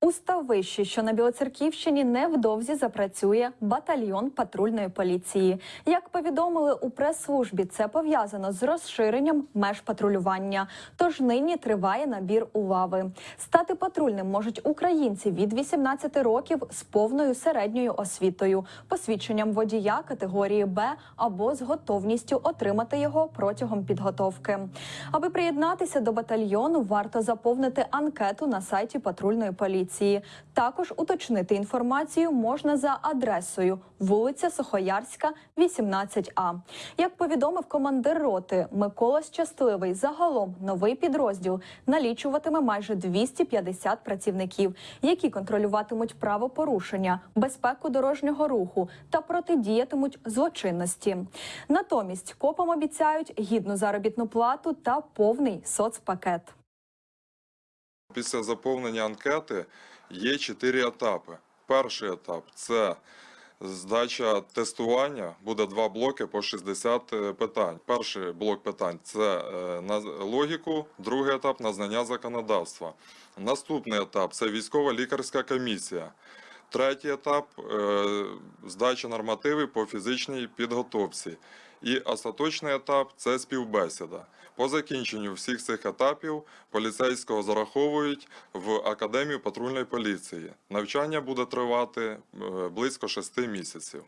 У Ставищі, що на Білоцерківщині, невдовзі запрацює батальйон патрульної поліції. Як повідомили у прес-службі, це пов'язано з розширенням меж патрулювання. Тож нині триває набір у лави. Стати патрульним можуть українці від 18 років з повною середньою освітою, посвідченням водія категорії Б або з готовністю отримати його протягом підготовки. Аби приєднатися до батальйону, варто заповнити анкету на сайті патрульної поліції. Також уточнити інформацію можна за адресою вулиця Сухоярська, 18А. Як повідомив командир роти Микола Щасливий, загалом новий підрозділ налічуватиме майже 250 працівників, які контролюватимуть правопорушення, безпеку дорожнього руху та протидіятимуть злочинності. Натомість копам обіцяють гідну заробітну плату та повний соцпакет. Після заповнення анкети є чотири етапи. Перший етап це здача тестування. Буде два блоки по 60 питань. Перший блок питань це е, на логіку, другий етап на знання законодавства. Наступний етап це військова лікарська комісія. Третій етап е, здача нормативів по фізичній підготовці. І остаточний етап це співбесіда. По закінченню всіх цих етапів поліцейського зараховують в Академію патрульної поліції. Навчання буде тривати е, близько шести місяців.